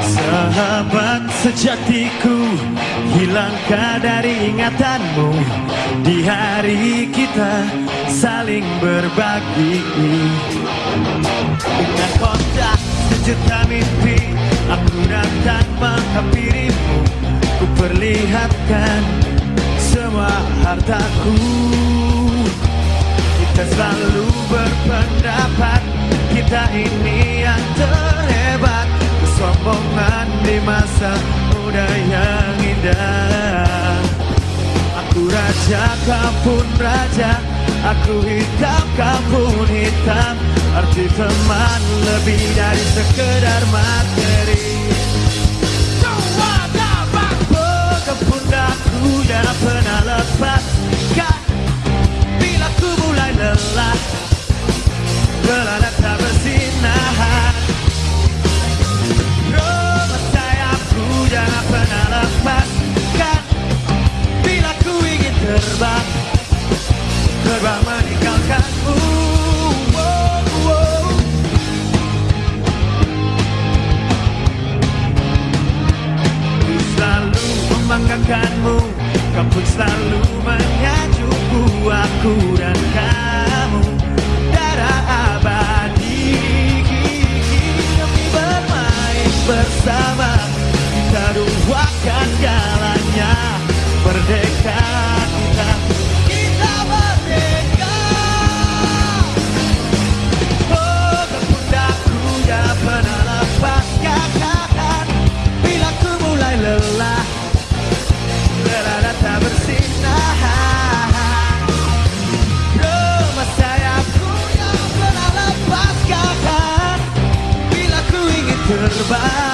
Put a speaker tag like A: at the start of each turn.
A: Sahabat sejatiku Hilangkah dari ingatanmu? Di hari kita saling berbagi. Dengan kontak sejuta mimpi Aku datang menghampirimu berpendapat Kita ini yang terhebat. Kesombongan di masa muda yang indah. Aku raja, kau raja. Aku hitam, kau hitam. Arti teman lebih dari sekedar materi. Jangan pernah lepaskan Bila ku mulai lelah jangan pernah lepaskan Bila ku ingin terbang Terbang meninggalkanmu. Ku selalu membanggakanmu. Kau pun selalu menyajuku. Aku dan kamu jangan